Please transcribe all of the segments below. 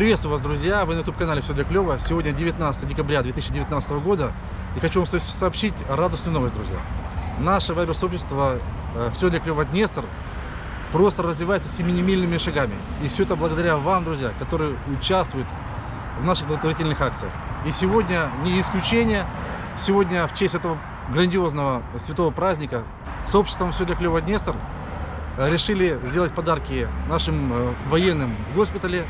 Приветствую вас, друзья! Вы на YouTube-канале «Все для клёва». Сегодня 19 декабря 2019 года. И хочу вам со- сообщить радостную новость, друзья. Наше вайбер-сообщество э, «Все для клёва Днестр» просто развивается семимильными шагами. И все это благодаря вам, друзья, которые участвуют в наших благотворительных акциях. И сегодня не исключение. Сегодня в честь этого грандиозного святого праздника сообществом «Все для клёва Днестр» решили сделать подарки нашим э, военным в госпитале,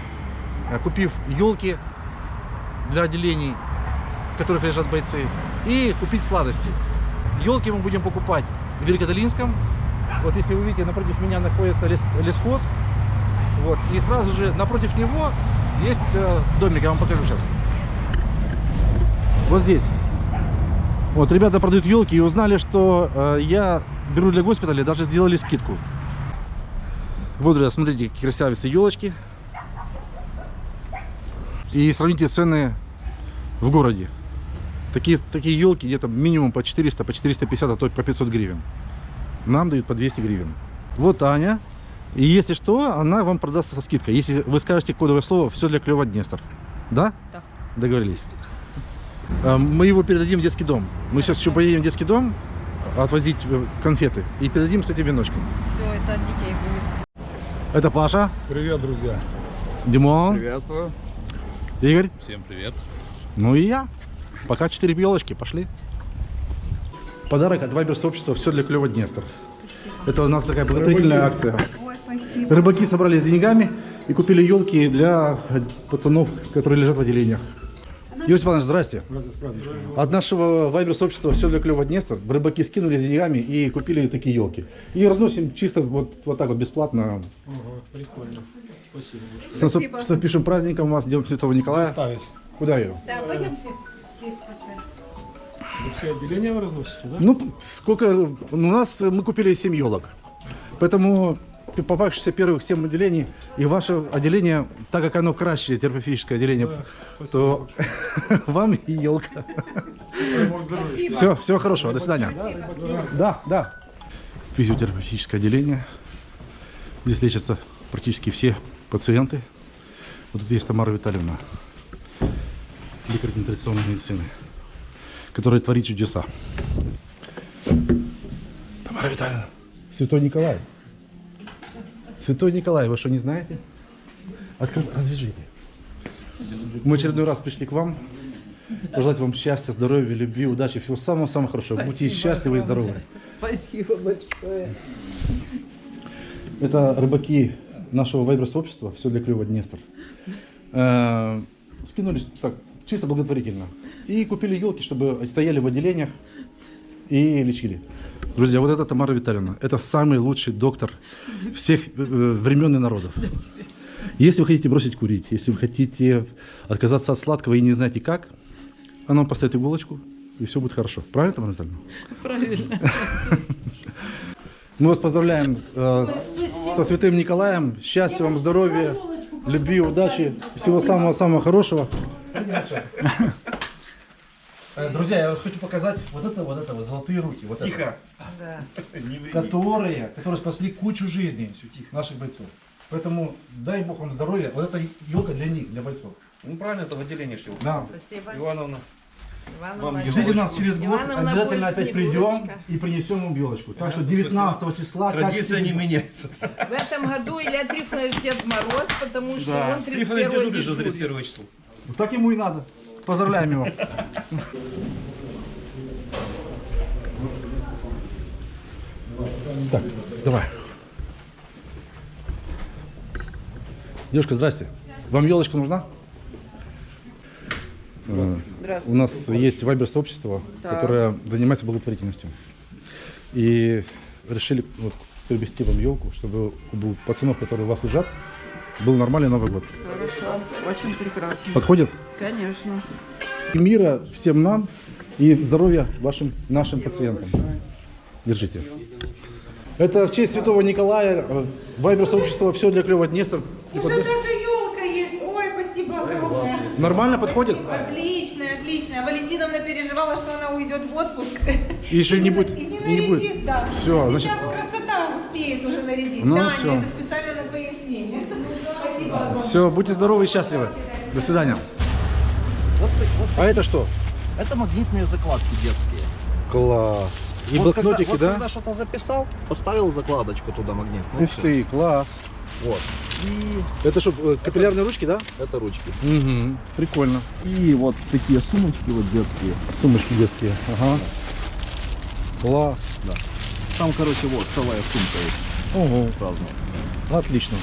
купив елки для отделений, в которых лежат бойцы, и купить сладости. Елки мы будем покупать в Великодолинском. Вот если вы видите, напротив меня находится лес, лесхоз. Вот. И сразу же напротив него есть э, домик, я вам покажу сейчас. Вот здесь. Вот, ребята продают елки и узнали, что э, я беру для госпиталя, даже сделали скидку. Вот, друзья, смотрите, какие красавицы елочки. И сравните цены в городе. Такие, такие елки где-то минимум по 400, по 450, а то и по 500 гривен. Нам дают по 200 гривен. Вот Аня. И если что, она вам продастся со скидкой. Если вы скажете кодовое слово «Все для клёва Днестр». Да? Да. Договорились. А, Мы его передадим в детский дом. Мы сейчас еще поедем в детский дом отвозить э, конфеты и передадим с этим веночком. Все, это от детей будет. Это Паша, Привет, друзья. Димон, Приветствую. Игорь, Всем привет. ну и я. Пока четыре елочки, пошли. Подарок от Вайбер сообщества «Все для клёва Днестр». Это у нас такая благотворительная акция. Ой, спасибо. Рыбаки собрались с деньгами и купили елки для пацанов, которые лежат в отделениях. Юрий Степанович, здрасте. От нашего вайбер сообщества «Все для клёва Днестр» рыбаки скинули с деньгами и купили такие елки. И разносим чисто вот, вот так вот бесплатно. Прикольно. Спасибо. С наступ- с наступившим праздником вас, Днем Святого Николая. Ставить. Куда ее? Да, пойдемте. Вы все отделения вы разносите, да? Ну, сколько... У нас мы купили 7 елок. Поэтому попавшиеся первых 7 отделений, и ваше отделение, так как оно краще, терапевтическое отделение, то вам и елка. Все, всего хорошего, до свидания. Да, да. Физиотерапевтическое отделение. Здесь лечатся практически все пациенты. Вот тут есть Тамара Витальевна, лекарь нетрадиционной медицины, которая творит чудеса. Тамара Витальевна. Святой Николай. Святой Николай, вы что, не знаете? Откры... Развяжите. Мы очередной раз пришли к вам. Пожелать вам счастья, здоровья, любви, удачи, всего самого-самого хорошего. Будьте счастливы и здоровы. Спасибо большое. Это рыбаки нашего вайбер-сообщества, все для клёва Днестр. Э, Скинулись так, чисто благотворительно. И купили елки, чтобы стояли в отделениях и лечили. Друзья, вот это Тамара Витальевна. Это самый лучший доктор всех э, времен и народов. Если вы хотите бросить курить, если вы хотите отказаться от сладкого и не знаете как, она вам поставит иголочку, и все будет хорошо. Правильно, Тамара Витальевна? Правильно. Мы вас поздравляем э, со Святым Николаем. Счастья вам, здоровья, любви, удачи, всего самого-самого хорошего. Э, Друзья, я хочу показать вот это, вот это, вот золотые руки, вот это, Да. которые, которые спасли кучу жизней наших бойцов. Поэтому дай Бог вам здоровья. Вот эта елка для них, для бойцов. Ну правильно, это в отделении шли. Да. Спасибо. Ивановна. Ивановна, Ждите нас через год, Ивановна обязательно опять придем и принесем вам елочку. Так что 19 числа, как Традиция не всегда. меняется. В этом году Илья Трифонович Дед Мороз, потому что он 31 Трифонович дежурит до дежурит. 31 числа. Вот Так ему и надо. Поздравляем его. Так, давай. Девушка, здрасте. Вам елочка нужна? Э, У нас есть вайбер-сообщество, которое занимается благотворительностью. И решили вот, приобрести вам елку, чтобы у пацанов, которые у вас лежат, был нормальный Новый год. Хорошо, очень прекрасно. Подходит? Конечно. И мира всем нам и здоровья вашим нашим пациентам. Держите. Это в честь святого Николая, э, вайбер сообщества «Все для клёва Днестр». Уже даже елка есть. Ой, спасибо огромное. Нормально подходит? Отлично, отлично. Валентиновна переживала, что она уйдет в отпуск. И еще не будет- И не и не будет. нарядит, да. Всё, Сейчас значит- красота успеет уже нарядить. Ну, Таня, всё. это специально на твоей смене. Спасибо огромное. Все, будьте здоровы и счастливы. До свидания. Вот, вот А это что? это магнитные закладки детские. Класс. И вот когда, блокнотики, вот да? когда что-то записал, поставил закладочку туда магнитную. Ух ты, класс. Вот. И Это что, э, капиллярные ручки, да? это ручки. Угу. Прикольно. И вот такие сумочки вот детские. Сумочки детские. Ага. Класс. Там, короче, вот целая сумка есть Ого. разная. Отлично.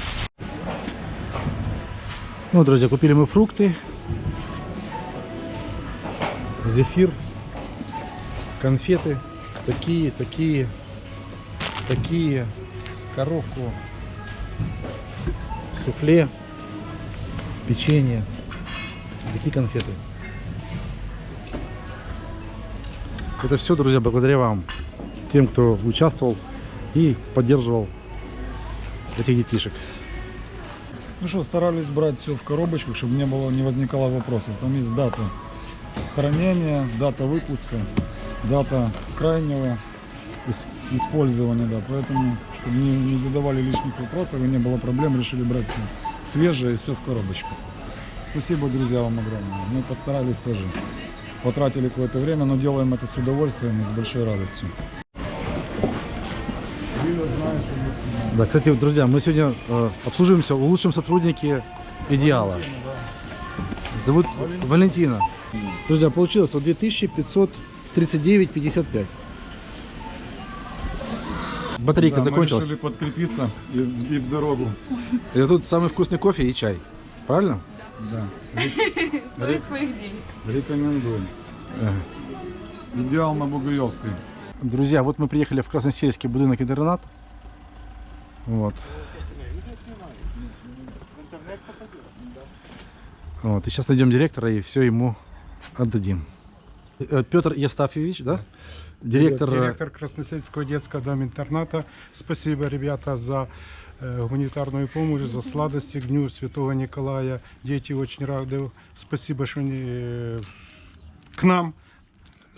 Ну, друзья, купили мы фрукты. Зефир. Конфеты. Такие, такие, такие. Коровку. Суфле. Печенье. Такие конфеты. Это все, друзья, благодаря вам. Тем, кто участвовал и поддерживал этих детишек. Ну что, старались брать все в коробочках, чтобы не было, не возникало вопросов. Там есть дата хранения, дата выпуска, дата крайнего ис- использования, да. Поэтому, чтобы не, не задавали лишних вопросов и не было проблем, решили брать все свежее и все в коробочках. Спасибо, друзья, вам огромное. Мы постарались тоже. Потратили какое-то время, но делаем это с удовольствием и с большой радостью. Да, кстати, друзья, мы сегодня э, обслуживаемся у лучшем сотруднике Идеала. Зовут Валентина. Друзья, получилось вот 2539,55. Батарейка Да, мы закончилась. решили подкрепиться и, и в дорогу. И тут самый вкусный кофе и чай. Правильно? Да. Стоит своих денег. Рекомендую. Идеал на Бугаевской. Друзья, вот мы приехали в Красносельский будинок интернат. Вот. Вот, и сейчас найдем директора и все ему отдадим. Э, Петр Евстафьевич, да? Директор. э, Директор Красносельского детского дома интерната. Спасибо, ребята, за э, гуманитарную помощь, за сладости к Дню Святого Николая. Дети очень рады. Спасибо, что они к нам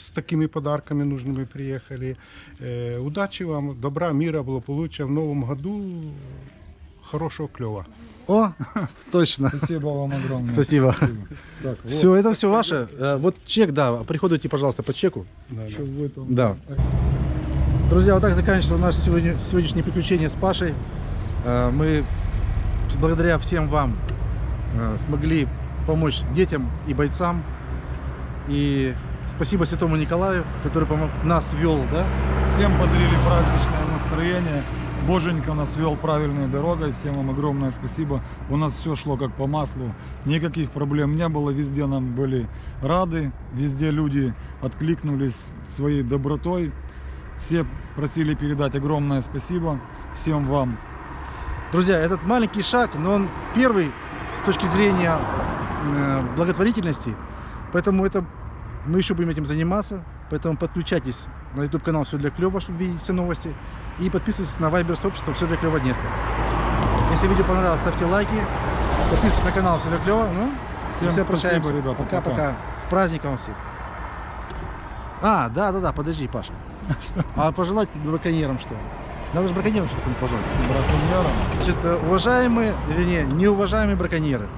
с такими подарками нужными приехали. Э, удачи вам, добра, мира, благополучия в новом году. Хорошего клева. О, точно. Спасибо вам огромное. Спасибо. Так, вот, Все, это все ваше. Э, Вот чек, да, приходите, пожалуйста, по чеку. вы там- Да. Друзья, вот так заканчивается наше сегодня, сегодняшнее приключение с Пашей. Э, Мы благодаря всем вам э, смогли помочь детям и бойцам. И спасибо Святому Николаю, который помог, нас вел, да? Всем подарили праздничное настроение. Боженька нас вел правильной дорогой. Всем вам огромное спасибо. У нас все шло как по маслу. Никаких проблем не было. Везде нам были рады. Везде люди откликнулись своей добротой. Все просили передать огромное спасибо всем вам. Друзья, этот маленький шаг, но он первый с точки зрения э, благотворительности. Поэтому это мы еще будем этим заниматься. Поэтому подключайтесь на YouTube канал Все для клёва, чтобы видеть все новости. И подписывайтесь на Viber сообщество Все для клёва Днестр. Если видео понравилось, ставьте лайки. Подписывайтесь на канал Все для клёва. Ну, Всем все спасибо, прощаемся. ребята. Пока-пока. С праздником всех. А, да, да, да, подожди, Паша. А пожелать браконьерам что? Надо же браконьерам что-то пожелать. Браконьерам. Значит, уважаемые, вернее, неуважаемые браконьеры,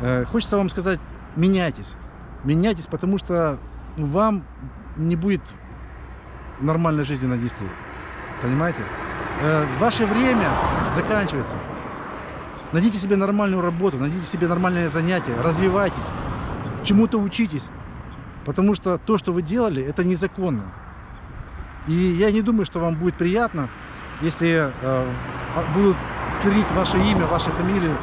э, хочется вам сказать, меняйтесь. Меняйтесь, потому что вам не будет нормальной жизни на Днестре. Понимаете? Э, Ваше время заканчивается. Найдите себе нормальную работу, найдите себе нормальное занятие, развивайтесь, чему-то учитесь. Потому что то, что вы делали, это незаконно. И я не думаю, что вам будет приятно, если э, а- будут скрыть ваше имя, вашу фамилию,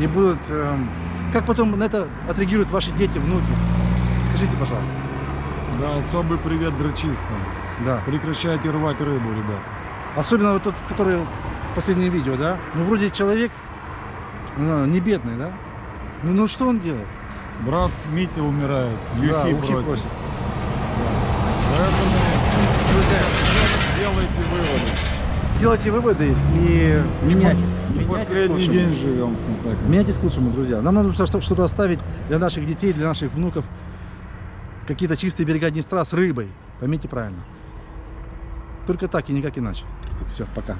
и будут... эм, как потом на это отреагируют ваши дети, внуки? Скажите, пожалуйста. Да, особый привет дрочистам. Да. Прекращайте рвать рыбу, ребят. Особенно вот тот, который последнее видео, да? Ну, вроде человек ну, не бедный, да? Ну, ну что он делает? Брат Митя умирает, Да, юхи ухи просит. просит. Поэтому, друзья, делайте выводы. Делайте выводы и меняйтесь. Не Меняйтесь последний день живем, в конце концов. Меняйтесь к лучшему, друзья. Нам что- что-то оставить для наших детей, для наших внуков. Какие-то чистые берега Днестра с рыбой. Поймите правильно. Только так и никак иначе. Все, пока.